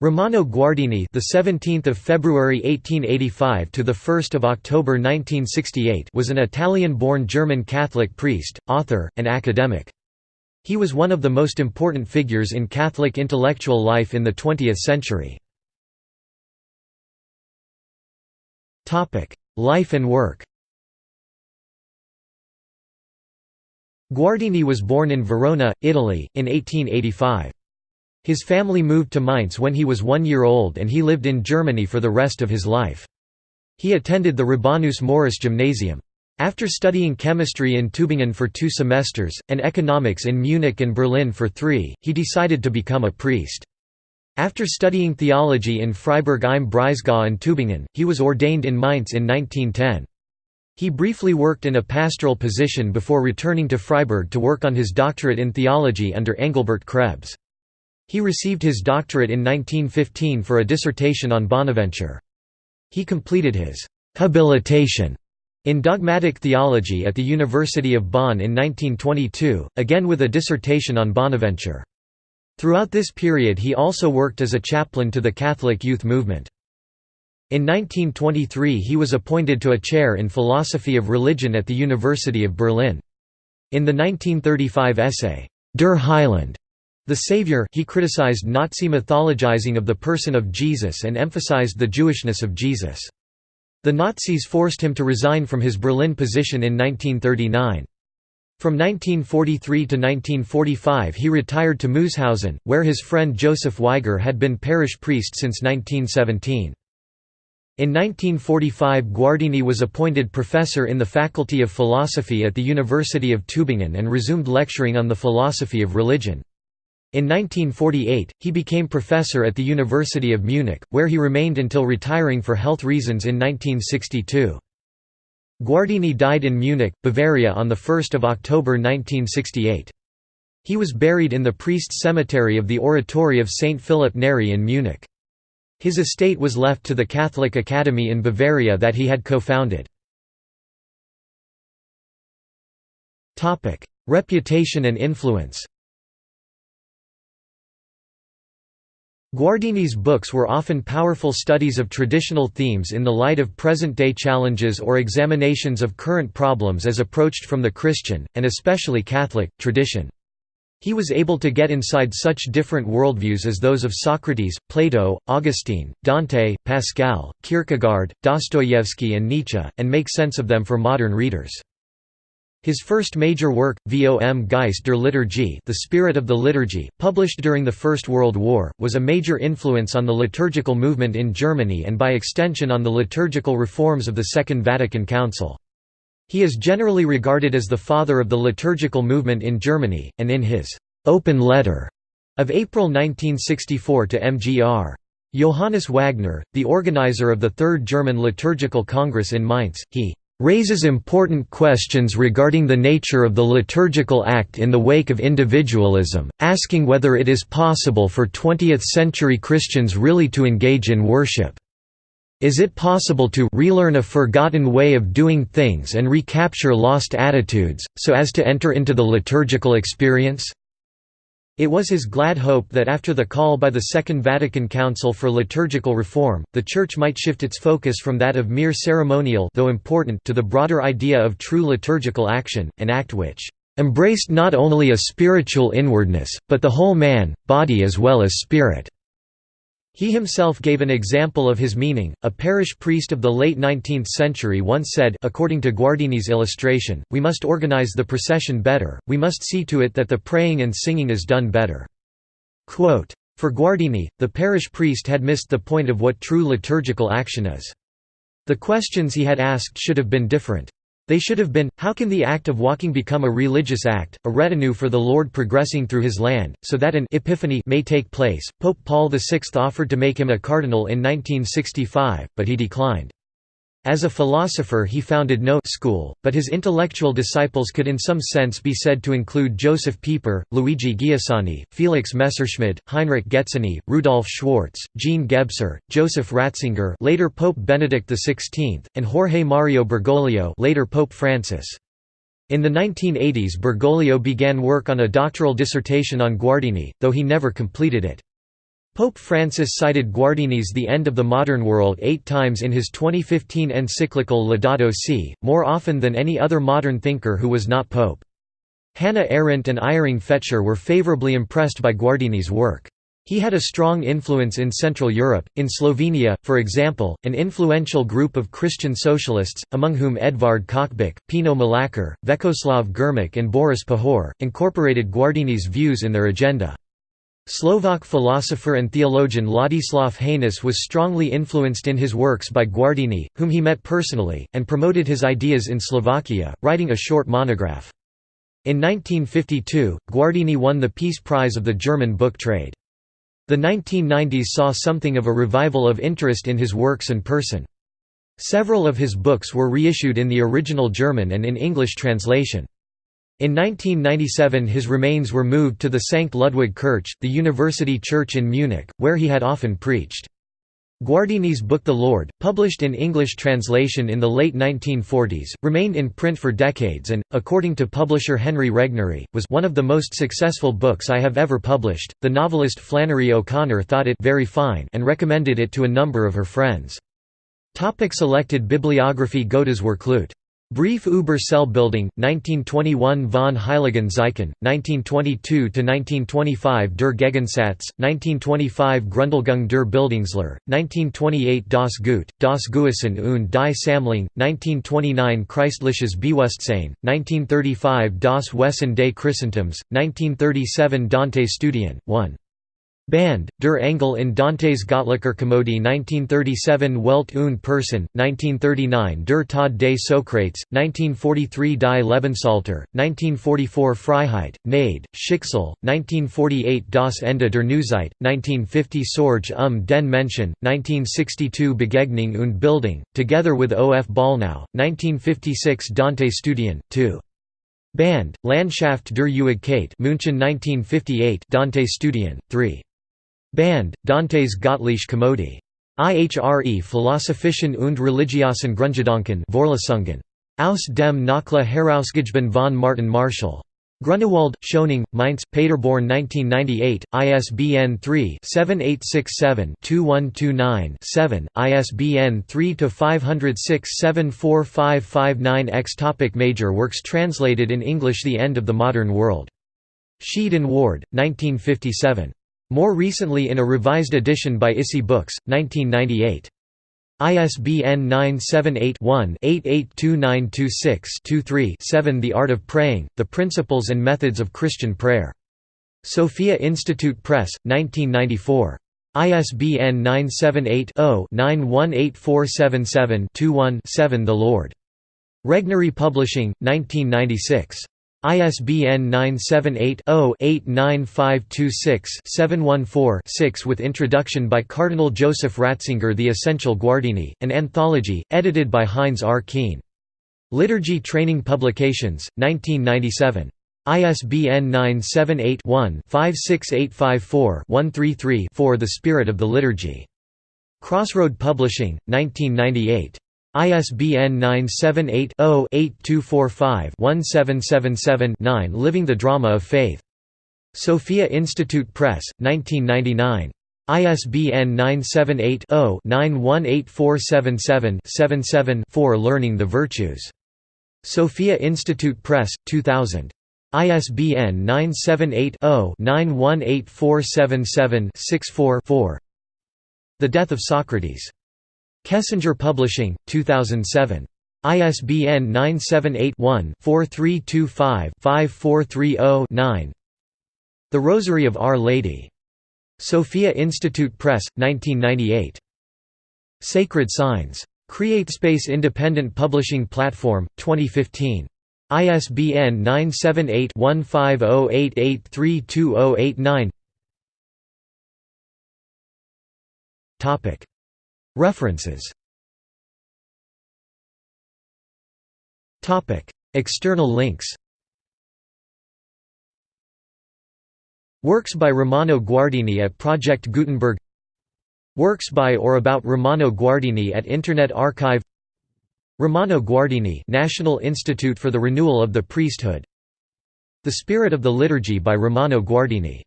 Romano Guardini, the 17th of February 1885 to the 1st of October 1968, was an Italian-born German Catholic priest, author, and academic. He was one of the most important figures in Catholic intellectual life in the 20th century. Topic: Life and work. Guardini was born in Verona, Italy, in 1885. His family moved to Mainz when he was one year old and he lived in Germany for the rest of his life. He attended the Rabanus Maurus Gymnasium. After studying chemistry in Tübingen for two semesters, and economics in Munich and Berlin for three, he decided to become a priest. After studying theology in Freiburg im Breisgau and Tübingen, he was ordained in Mainz in 1910. He briefly worked in a pastoral position before returning to Freiburg to work on his doctorate in theology under Engelbert Krebs. He received his doctorate in 1915 for a dissertation on Bonaventure. He completed his «habilitation» in dogmatic theology at the University of Bonn in 1922, again with a dissertation on Bonaventure. Throughout this period he also worked as a chaplain to the Catholic youth movement. In 1923 he was appointed to a chair in philosophy of religion at the University of Berlin. In the 1935 essay, Der Heiland, the Savior he criticized Nazi mythologizing of the person of Jesus and emphasized the Jewishness of Jesus. The Nazis forced him to resign from his Berlin position in 1939. From 1943 to 1945 he retired to Mooshausen, where his friend Joseph Weiger had been parish priest since 1917. In 1945 Guardini was appointed professor in the Faculty of Philosophy at the University of Tübingen and resumed lecturing on the philosophy of religion. In 1948, he became professor at the University of Munich, where he remained until retiring for health reasons in 1962. Guardini died in Munich, Bavaria on 1 October 1968. He was buried in the priest's cemetery of the Oratory of St. Philip Neri in Munich. His estate was left to the Catholic Academy in Bavaria that he had co-founded. Reputation and influence Guardini's books were often powerful studies of traditional themes in the light of present-day challenges or examinations of current problems as approached from the Christian, and especially Catholic, tradition. He was able to get inside such different worldviews as those of Socrates, Plato, Augustine, Dante, Pascal, Kierkegaard, Dostoevsky and Nietzsche, and make sense of them for modern readers. His first major work, Vom Geist der Liturgie The Spirit of the Liturgy, published during the First World War, was a major influence on the liturgical movement in Germany and by extension on the liturgical reforms of the Second Vatican Council. He is generally regarded as the father of the liturgical movement in Germany, and in his «open letter» of April 1964 to MGR. Johannes Wagner, the organizer of the Third German Liturgical Congress in Mainz, he raises important questions regarding the nature of the liturgical act in the wake of individualism, asking whether it is possible for 20th-century Christians really to engage in worship. Is it possible to relearn a forgotten way of doing things and recapture lost attitudes, so as to enter into the liturgical experience? It was his glad hope that after the call by the Second Vatican Council for liturgical reform, the Church might shift its focus from that of mere ceremonial though important to the broader idea of true liturgical action, an act which "...embraced not only a spiritual inwardness, but the whole man, body as well as spirit." He himself gave an example of his meaning. A parish priest of the late 19th century once said, according to Guardini's illustration, we must organize the procession better, we must see to it that the praying and singing is done better. Quote, For Guardini, the parish priest had missed the point of what true liturgical action is. The questions he had asked should have been different. They should have been, how can the act of walking become a religious act, a retinue for the Lord progressing through his land, so that an epiphany may take place? Pope Paul VI offered to make him a cardinal in 1965, but he declined. As a philosopher he founded no school, but his intellectual disciples could in some sense be said to include Josef Pieper, Luigi Giussani, Felix Messerschmid, Heinrich Getzeny, Rudolf Schwarz, Jean Gebser, Joseph Ratzinger later Pope Benedict XVI, and Jorge Mario Bergoglio later Pope Francis. In the 1980s Bergoglio began work on a doctoral dissertation on Guardini, though he never completed it. Pope Francis cited Guardini's The End of the Modern World eight times in his 2015 encyclical Laudato Si, more often than any other modern thinker who was not pope. Hannah Arendt and Iring Fetscher were favorably impressed by Guardini's work. He had a strong influence in Central Europe, in Slovenia, for example, an influential group of Christian socialists, among whom Edvard Kocbek, Pino Mlakar, Vekoslav Grmič and Boris Pahor, incorporated Guardini's views in their agenda. Slovak philosopher and theologian Ladislav Hanus was strongly influenced in his works by Guardini, whom he met personally, and promoted his ideas in Slovakia, writing a short monograph. In 1952, Guardini won the Peace Prize of the German book trade. The 1990s saw something of a revival of interest in his works and person. Several of his books were reissued in the original German and in English translation. In 1997 his remains were moved to the St. Ludwig Kirche, the university church in Munich, where he had often preached. Guardini's book The Lord, published in English translation in the late 1940s, remained in print for decades and, according to publisher Henry Regnery, was one of the most successful books I have ever published. The novelist Flannery O'Connor thought it very fine and recommended it to a number of her friends. Topic selected bibliography Gottes Werkleute Brief über Selbstbildung, 1921 von Heiligen Zeichen, 1922–1925 Der Gegensatz, 1925 Grundlegung der Bildungslehre, 1928 Das Gut, das Gewissen und die Sammlung, 1929 Christliches Bewusstsein, 1935 Das Wesen des Christentums, 1937 Dante Studien, 1. Band, Der Engel in Dantes Göttlicher Komödie 1937 Welt und Person, 1939 Der Tod des Sokrates, 1943 Die Lebensalter, 1944 Freiheit, Gnade, Schicksal, 1948 Das Ende der Neuzeit, 1950 Sorge um den Menschen, 1962 Begegnung und Bildung, together with O. F. Bollnow, 1956 Dante Studien, 2. Band, Landschaft der Ewigkeit München 1958 Dante Studien, 3. Band, Dantes Gottliche Komödie. IHRE Philosophischen und religiösen Grundgedanken Vorlesungen. Aus dem Nachla herausgegeben von Martin Marschall. Grünewald, Schöningh, Mainz, Paderborn 1998, ISBN 3-7867-2129-7, ISBN 3-506-74559-X Topic Major works translated in English The End of the Modern World. Sheed and Ward, 1957. More recently in a revised edition by ISI Books, 1998. ISBN 978-1-882926-23-7 The Art of Praying, The Principles and Methods of Christian Prayer. Sophia Institute Press, 1994. ISBN 978 0 918477 7 The Lord. Regnery Publishing, 1996. ISBN 978-0-89526-714-6 with introduction by Cardinal Joseph Ratzinger The Essential Guardini, an anthology, edited by Heinz R. Kuehn. Liturgy Training Publications, 1997. ISBN 978-1-56854-133-4 The Spirit of the Liturgy. Crossroad Publishing, 1998. ISBN 978-0-8245-1777-9 Living the Drama of Faith. Sophia Institute Press, 1999. ISBN 978 0 918477 77 Learning the Virtues. Sophia Institute Press, 2000. ISBN 978 0 918477 64 The Death of Socrates. Kessinger Publishing, 2007. ISBN 978-1-4325-5430-9 The Rosary of Our Lady. Sophia Institute Press, 1998. Sacred Signs. CreateSpace Independent Publishing Platform, 2015. ISBN 978 1508832089 References. External links. Works by Romano Guardini at Project Gutenberg. Works by or about Romano Guardini at Internet Archive. Romano Guardini National Institute for the Renewal of the Priesthood. The Spirit of the Liturgy by Romano Guardini